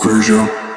Conclusion.